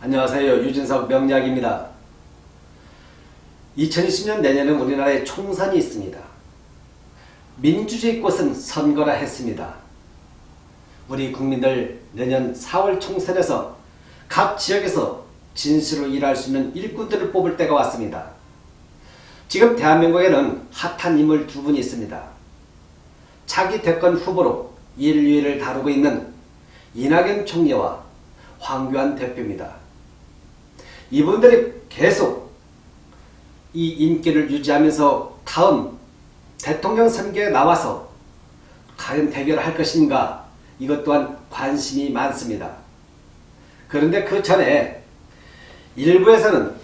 안녕하세요. 유진석 명약입니다 2020년 내년은 우리나라에 총선이 있습니다. 민주주의 꽃은 선거라 했습니다. 우리 국민들 내년 4월 총선에서 각 지역에서 진실로 일할 수 있는 일꾼들을 뽑을 때가 왔습니다. 지금 대한민국에는 핫한 인물 두 분이 있습니다. 차기 대권 후보로 인류를 다루고 있는 이낙연 총리와 황교안 대표입니다. 이분들이 계속 이 인기를 유지하면서 다음 대통령 선거에 나와서 과연 대결할 것인가 이것 또한 관심이 많습니다. 그런데 그 전에 일부에서는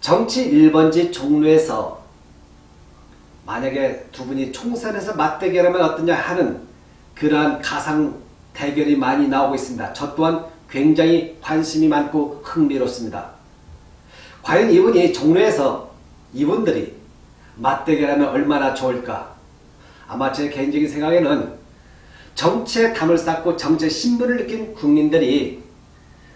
정치 1번지 종로에서 만약에 두 분이 총선에서 맞대결하면 어떠냐 하는 그러한 가상 대결이 많이 나오고 있습니다. 저 또한 굉장히 관심이 많고 흥미롭습니다. 과연 이분이 종로에서 이분들이 맞대결하면 얼마나 좋을까? 아마 제 개인적인 생각에는 정치에 담을 쌓고 정치의 신분을 느낀 국민들이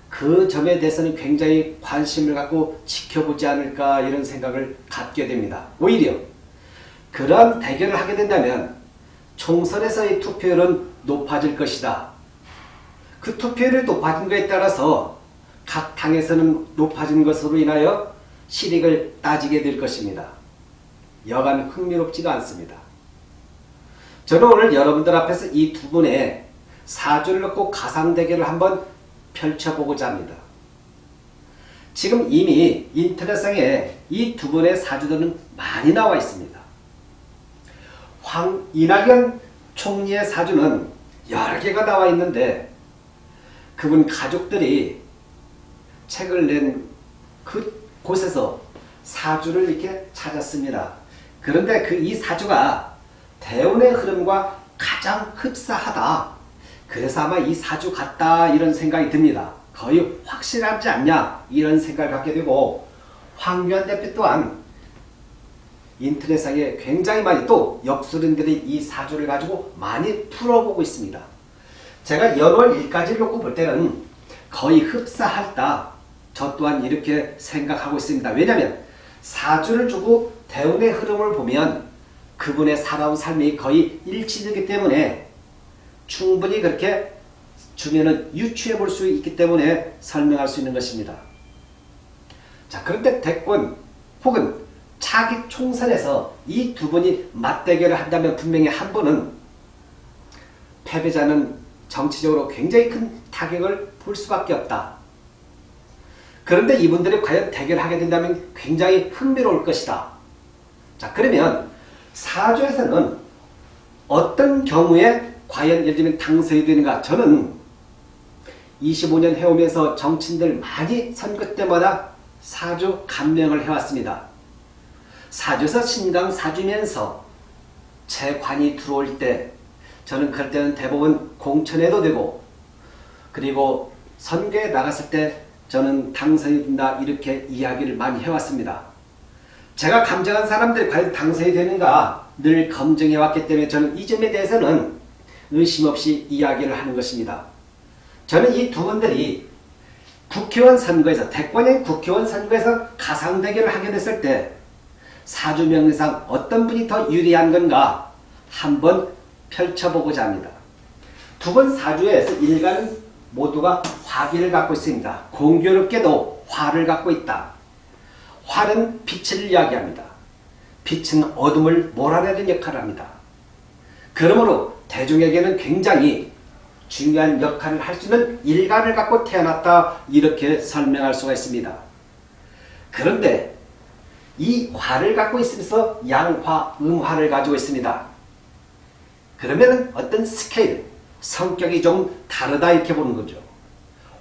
그 점에 대해서는 굉장히 관심을 갖고 지켜보지 않을까 이런 생각을 갖게 됩니다. 오히려 그런 대결을 하게 된다면 총선에서의 투표율은 높아질 것이다. 그 투표율이 높아진 것에 따라서 각 당에서는 높아진 것으로 인하여 실익을 따지게 될 것입니다. 여간 흥미롭지가 않습니다. 저는 오늘 여러분들 앞에서 이 두 분의 사주를 놓고 가상대결을 한번 펼쳐보고자 합니다. 지금 이미 인터넷상에 이 두 분의 사주들은 많이 나와 있습니다. 황 이낙연 총리의 사주는 여러 개가 나와 있는데 그분 가족들이 책을 낸 그 곳에서 사주를 이렇게 찾았습니다. 그런데 그 이 사주가 대운의 흐름과 가장 흡사하다. 그래서 아마 이 사주 같다 이런 생각이 듭니다. 거의 확실하지 않냐 이런 생각을 갖게 되고 황교안 대표 또한 인터넷상에 굉장히 많이 또 역술인들이 이 사주를 가지고 많이 풀어보고 있습니다. 제가 연월 1까지를 놓고 볼 때는 거의 흡사하다. 저 또한 이렇게 생각하고 있습니다. 왜냐하면 사주를 주고 대운의 흐름을 보면 그분의 살아온 삶이 거의 일치되기 때문에 충분히 그렇게 주면은 유추해 볼 수 있기 때문에 설명할 수 있는 것입니다. 자, 그런데 대권 혹은 차기 총선에서 이 두 분이 맞대결을 한다면 분명히 한 분은 패배자는 정치적으로 굉장히 큰 타격을 볼 수밖에 없다. 그런데 이분들이 과연 대결하게 된다면 굉장히 흥미로울 것이다. 자 그러면 사주에서는 어떤 경우에 과연 예를 들면 당선이 되는가 저는 25년 해오면서 정치인들 많이 선거 때마다 사주 감명을 해왔습니다. 사주에서 신강 사주면서 제 관이 들어올 때 저는 그럴 때는 대부분 공천해도 되고 그리고 선거에 나갔을 때 저는 당선이 된다 이렇게 이야기를 많이 해왔습니다. 제가 감정한 사람들이 과연 당선이 되는가 늘 검증해왔기 때문에 저는 이 점에 대해서는 의심 없이 이야기를 하는 것입니다. 저는 이 두 분들이 국회의원 선거에서 대권의 국회의원 선거에서 가상 대결을 하게 됐을 때 사주명리상 어떤 분이 더 유리한 건가 한번 펼쳐보고자 합니다. 두 번 사주에서 일간은 모두가 화기를 갖고 있습니다. 공교롭게도 화를 갖고 있다. 활은 빛을 이야기합니다. 빛은 어둠을 몰아내는 역할을 합니다. 그러므로 대중에게는 굉장히 중요한 역할을 할 수 있는 일간을 갖고 태어났다 이렇게 설명할 수가 있습니다. 그런데 이 화를 갖고 있으면서 양화, 음화를 가지고 있습니다. 그러면 어떤 스케일, 성격이 좀 다르다 이렇게 보는 거죠.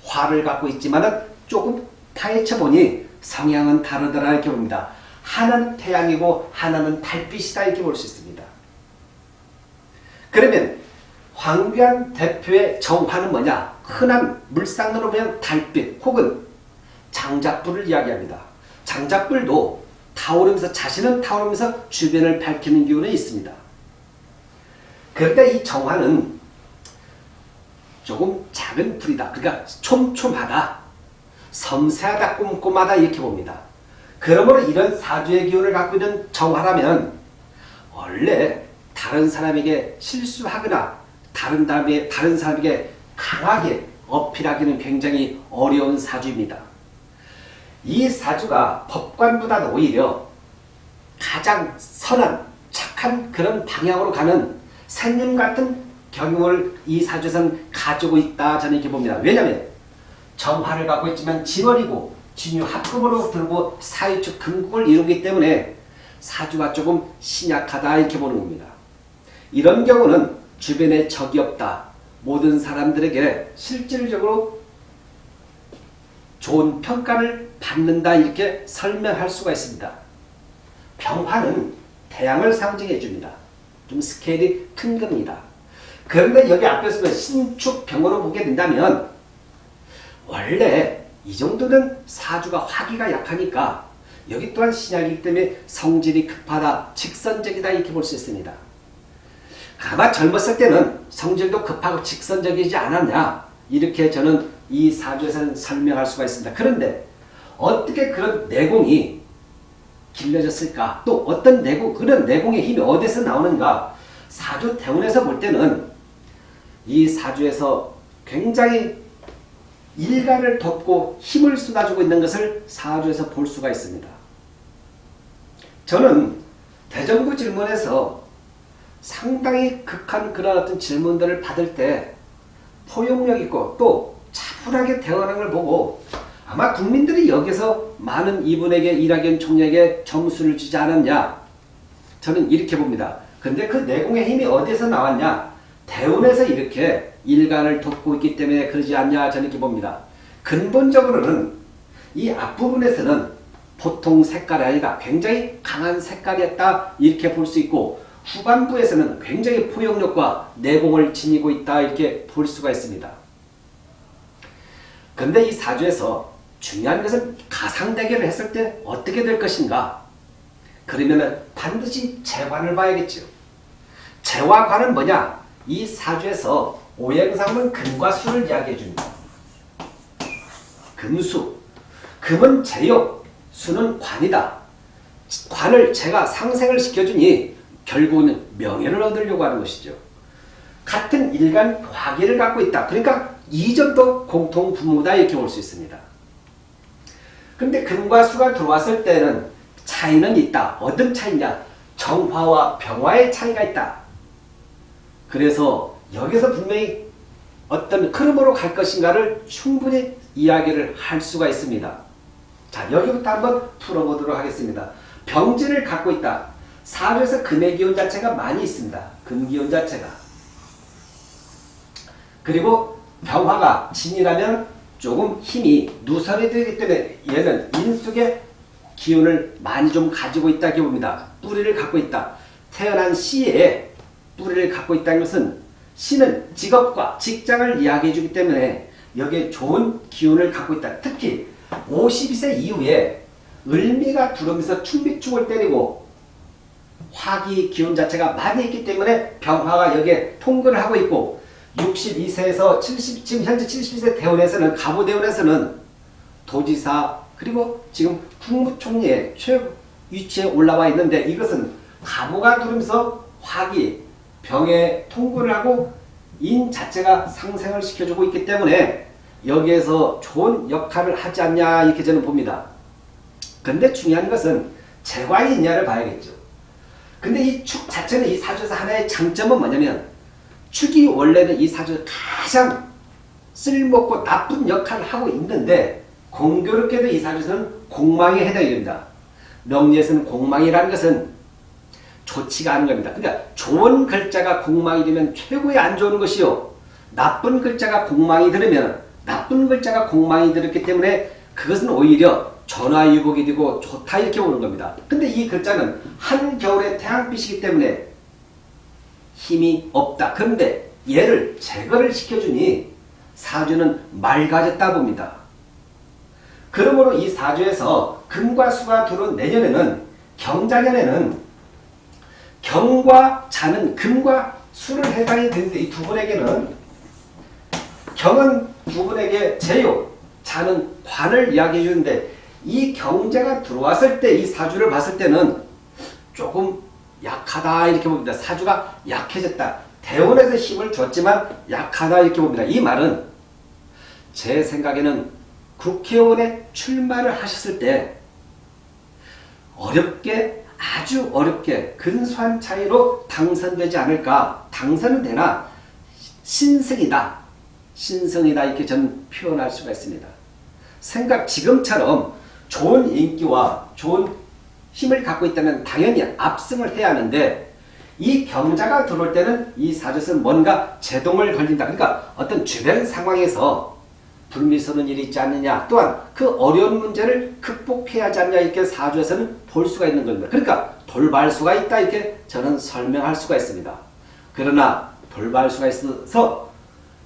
화를 갖고 있지만 조금 파헤쳐 보니 성향은 다르더라 이렇게 봅니다. 하나는 태양이고 하나는 달빛이다 이렇게 볼 수 있습니다. 그러면 황교안 대표의 정화는 뭐냐? 흔한 물상으로 보면 달빛 혹은 장작불을 이야기합니다. 장작불도 타오르면서 자신은 타오르면서 주변을 밝히는 기운이 있습니다. 그런데 이 정화는 조금 작은 불이다. 그러니까 촘촘하다. 섬세하다 꼼꼼하다 이렇게 봅니다. 그러므로 이런 사주의 기운을 갖고 있는 정화라면 원래 다른 사람에게 실수하거나 다른 다음에 다른 사람에게 강하게 어필하기는 굉장히 어려운 사주입니다. 이 사주가 법관보다는 오히려 가장 선한 착한 그런 방향으로 가는 생님 같은 경영을 이 사주에서는 가지고 있다 저는 이렇게 봅니다. 왜냐하면 정화를 갖고 있지만 진월이고 진유 합금으로 들고 사유축 금국을 이루기 때문에 사주가 조금 신약하다 이렇게 보는 겁니다. 이런 경우는 주변에 적이 없다. 모든 사람들에게 실질적으로 좋은 평가를 받는다 이렇게 설명할 수가 있습니다. 병화는 태양을 상징해 줍니다. 좀 스케일이 큰 겁니다. 그런데 여기 앞에서 신축병으로 보게 된다면 원래 이 정도는 사주가 화기가 약하니까 여기 또한 신약이기 때문에 성질이 급하다, 직선적이다 이렇게 볼 수 있습니다. 아마 젊었을 때는 성질도 급하고 직선적이지 않았냐 이렇게 저는 이 사주에서는 설명할 수가 있습니다. 그런데 어떻게 그런 내공이 길러졌을까? 또 어떤 내공, 그런 내공의 힘이 어디서 나오는가? 사주 대운에서 볼 때는 이 사주에서 굉장히 일간을 덮고 힘을 쏟아주고 있는 것을 사주에서 볼 수가 있습니다. 저는 대정부 질문에서 상당히 극한 그런 어떤 질문들을 받을 때 포용력 있고 또 차분하게 대응하는 걸 보고 아마 국민들이 여기서 많은 이분에게 이낙연 총리에게 점수를 주지 않았냐 저는 이렇게 봅니다. 근데 그 내공의 힘이 어디서 나왔냐 대운에서 이렇게 일간을 돕고 있기 때문에 그러지 않냐 저는 이렇게 봅니다. 근본적으로는 이 앞부분에서는 보통 색깔이 아니다. 굉장히 강한 색깔이었다. 이렇게 볼 수 있고 후반부에서는 굉장히 포용력과 내공을 지니고 있다. 이렇게 볼 수가 있습니다. 근데 이 사주에서 중요한 것은 가상 대결을 했을 때 어떻게 될 것인가? 그러면 반드시 재관을 봐야겠죠. 재화관은 뭐냐? 이 사주에서 오행상은 금과 수를 이야기해 줍니다. 금수. 금은 제욕, 수는 관이다. 관을 제가 상생을 시켜주니 결국은 명예를 얻으려고 하는 것이죠. 같은 일간 화기를 갖고 있다. 그러니까 이점도 공통 부모다 이렇게 볼 수 있습니다. 근데 금과 수가 들어왔을 때는 차이는 있다. 어떤 차이냐? 정화와 병화의 차이가 있다. 그래서 여기서 분명히 어떤 흐름으로 갈 것인가를 충분히 이야기를 할 수가 있습니다. 자 여기부터 한번 풀어보도록 하겠습니다. 병진을 갖고 있다. 사주에서 금의 기운 자체가 많이 있습니다. 금기운 자체가. 그리고 병화가 진이라면 조금 힘이 누설이 되기 때문에 얘는 인숙의 기운을 많이 좀 가지고 있다고 봅니다. 뿌리를 갖고 있다. 태어난 시에 뿌리를 갖고 있다는 것은 시는 직업과 직장을 이야기해 주기 때문에 여기에 좋은 기운을 갖고 있다. 특히 52세 이후에 을미가 들어오면서 충비축을 때리고 화기 기운 자체가 많이 있기 때문에 병화가 여기에 통근을 하고 있고 62세에서 70, 지금 현재 72세 대원에서는 가부대원에서는 도지사 그리고 지금 국무총리의 최 위치에 올라와 있는데 이것은 가부가 들으면서 화기 병에 통근을 하고 인 자체가 상생을 시켜주고 있기 때문에 여기에서 좋은 역할을 하지 않냐 이렇게 저는 봅니다. 근데 중요한 것은 재관이 있냐를 봐야겠죠. 근데 이 축 자체는 이 사주에서 하나의 장점은 뭐냐면 축이 원래는 이 사주에서 가장 쓸모없고 나쁜 역할을 하고 있는데 공교롭게도 이 사주에서는 공망에 해당이 됩니다. 명리에서는 공망이라는 것은 좋지가 않은 겁니다. 그러니까 좋은 글자가 공망이 되면 최고의 안 좋은 것이요. 나쁜 글자가 공망이 들으면 나쁜 글자가 공망이 들었기 때문에 그것은 오히려 전화위복이 되고 좋다 이렇게 보는 겁니다. 근데 이 글자는 한겨울의 태양빛이기 때문에 힘이 없다. 그런데 얘를 제거를 시켜주니 사주는 맑아졌다 봅니다. 그러므로 이 사주에서 금과 수가 들어온 내년에는 경자년에는 경과 자는 금과 수를 해당이 되는데 이 두 분에게는 경은 두 분에게 제요, 사는 관을 이야기해 주는데 이 경제가 들어왔을 때 이 사주를 봤을 때는 조금 약하다 이렇게 봅니다. 사주가 약해졌다. 대원에서 힘을 줬지만 약하다 이렇게 봅니다. 이 말은 제 생각에는 국회의원에 출마를 하셨을 때 어렵게 아주 어렵게 근소한 차이로 당선되지 않을까 당선은 되나 신승이다 신성이다 이렇게 저는 표현할 수가 있습니다. 생각 지금처럼 좋은 인기와 좋은 힘을 갖고 있다면 당연히 압승을 해야 하는데 이 경자가 들어올 때는 이 사주에서는 뭔가 제동을 걸린다. 그러니까 어떤 주변 상황에서 불미스러운 일이 있지 않느냐 또한 그 어려운 문제를 극복해야 하지 않냐 이렇게 사주에서는 볼 수가 있는 겁니다. 그러니까 돌발 수가 있다 이렇게 저는 설명할 수가 있습니다. 그러나 돌발 수가 있어서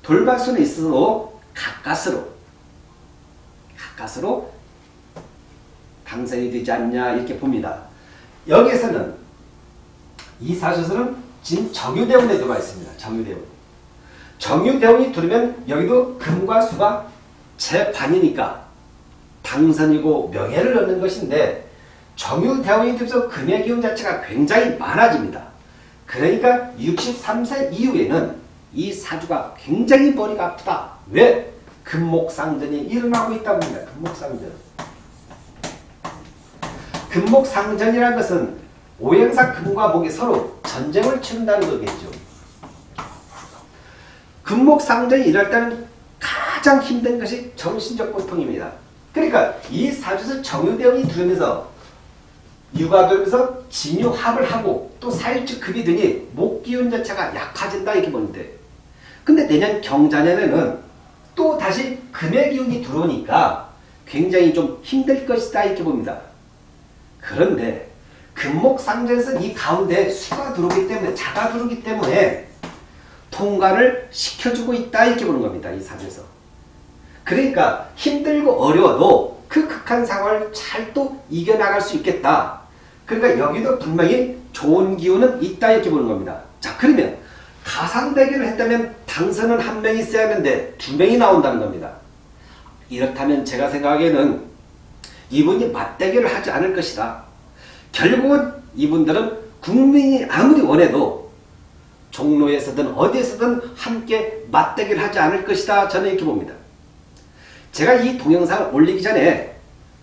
돌발 수는 있어도 가까스로 가까스로 당선이 되지 않냐 이렇게 봅니다. 여기에서는 이 사주에서는 지금 정유대운에 들어가 있습니다. 정유대운. 정유대운이 들으면 여기도 금과 수가 제반이니까 당선이고 명예를 얻는 것인데 정유대운이 들면서 금의 기운 자체가 굉장히 많아집니다. 그러니까 63세 이후에는 이 사주가 굉장히 머리가 아프다. 왜? 금목상전이 일어나고 있다고 합니다. 금목상전. 금목상전이라는 것은 오행사 금과 목이 서로 전쟁을 치른다는 거겠죠. 금목상전이 일할 때는 가장 힘든 것이 정신적 고통입니다. 그러니까 이 사주에서 정유대운이 들으면서 육아되면서 진유합을 하고 또 사일축 급이 드니 목기운 자체가 약해진다 이렇게 보는데 근데 내년 경자년에는 또 다시 금의 기운이 들어오니까 굉장히 좀 힘들 것이다 이렇게 봅니다. 그런데 금목상전에서 이 가운데 수가 들어오기 때문에 자가 들어오기 때문에 통과를 시켜주고 있다 이렇게 보는 겁니다. 이 사주에서. 그러니까 힘들고 어려워도 그 극한 상황을 잘 또 이겨나갈 수 있겠다. 그러니까 여기도 분명히 좋은 기운은 있다 이렇게 보는 겁니다. 자 그러면 가상대결을 했다면 당선은 한 명이 있어야 하는데 두 명이 나온다는 겁니다. 이렇다면 제가 생각하기에는 이분이 맞대결을 하지 않을 것이다. 결국은 이분들은 국민이 아무리 원해도 종로에서든 어디에서든 함께 맞대결 하지 않을 것이다. 저는 이렇게 봅니다. 제가 이 동영상을 올리기 전에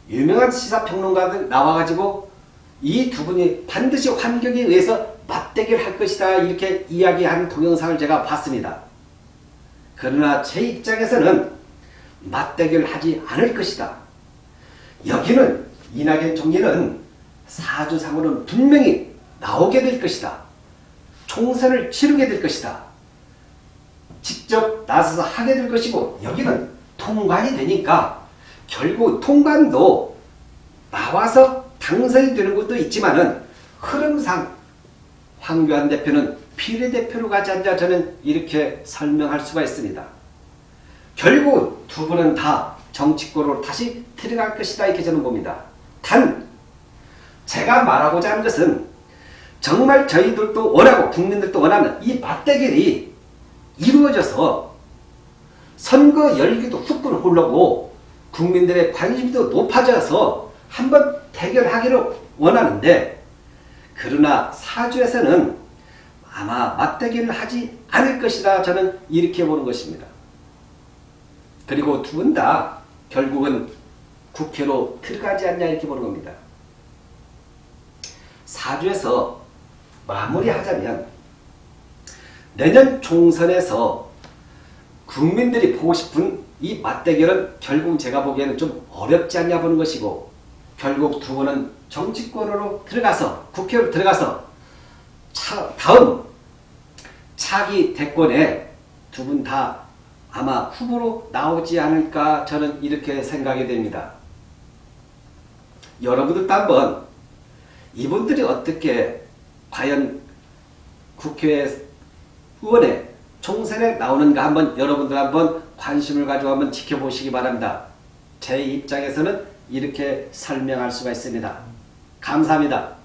유명한 시사평론가들 나와가지고 이 두 분이 반드시 환경에 의해서 맞대결 할 것이다. 이렇게 이야기한 동영상을 제가 봤습니다. 그러나 제 입장에서는 맞대결 하지 않을 것이다. 여기는 이낙연 총리는 사주상으로는 분명히 나오게 될 것이다. 총선을 치르게 될 것이다. 직접 나서서 하게 될 것이고 여기는 통관이 되니까 결국 통관도 나와서 당선이 되는 것도 있지만 은 흐름상 황교안 대표는 비례대표로 가지 않자 저는 이렇게 설명할 수가 있습니다. 결국 두 분은 다 정치권으로 다시 들어갈 것이다 이렇게 저는 봅니다. 단 제가 말하고자 하는 것은 정말 저희들도 원하고 국민들도 원하는 이 맞대결이 이루어져서 선거 열기도 후끈 흘러고 국민들의 관심도 높아져서 한번 대결하기를 원하는데 그러나 사주에서는 아마 맞대결을 하지 않을 것이다 저는 이렇게 보는 것입니다. 그리고 두 분 다 결국은 국회로 들어가지 않냐 이렇게 보는 겁니다. 사주에서 마무리하자면 내년 총선에서 국민들이 보고 싶은 이 맞대결은 결국 제가 보기에는 좀 어렵지 않냐 보는 것이고 결국 두 분은 정치권으로 들어가서 국회로 들어가서 차, 다음 차기 대권에 두 분 다 아마 후보로 나오지 않을까 저는 이렇게 생각이 됩니다. 여러분들도 한번 이분들이 어떻게 과연 국회 의원에 총선에 나오는가 한번 여러분들 한번 관심을 가지고 한번 지켜보시기 바랍니다. 제 입장에서는 이렇게 설명할 수가 있습니다. 감사합니다.